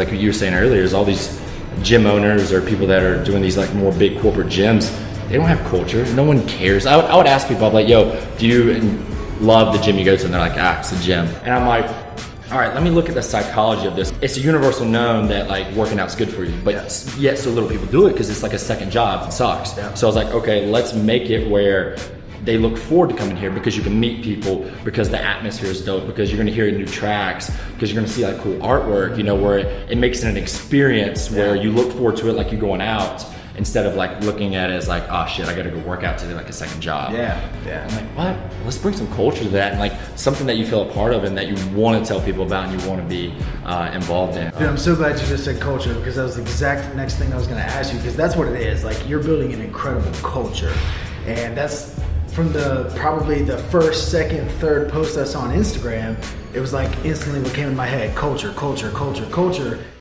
Like what you were saying earlier, is all these gym owners or people that are doing these like more big corporate gyms, they don't have culture. No one cares. I would, I would ask people, I'm like, yo, do you love the gym you go to? And they're like, ah, it's a gym. And I'm like, all right, let me look at the psychology of this. It's a universal known that like working out's good for you, but yes. yet so little people do it because it's like a second job. It sucks. Yeah. So I was like, okay, let's make it where they look forward to coming here because you can meet people, because the atmosphere is dope, because you're gonna hear new tracks, because you're gonna see like cool artwork, you know, where it, it makes it an experience where you look forward to it like you're going out instead of like looking at it as like, oh shit, I gotta go work out today like a second job. Yeah, yeah. I'm like, what? Let's bring some culture to that and like something that you feel a part of and that you wanna tell people about and you wanna be uh, involved in. Dude, I'm so glad you just said culture because that was the exact next thing I was gonna ask you because that's what it is. Like you're building an incredible culture and that's from the probably the first, second, third post I saw on Instagram, it was like instantly what came in my head, culture, culture, culture, culture.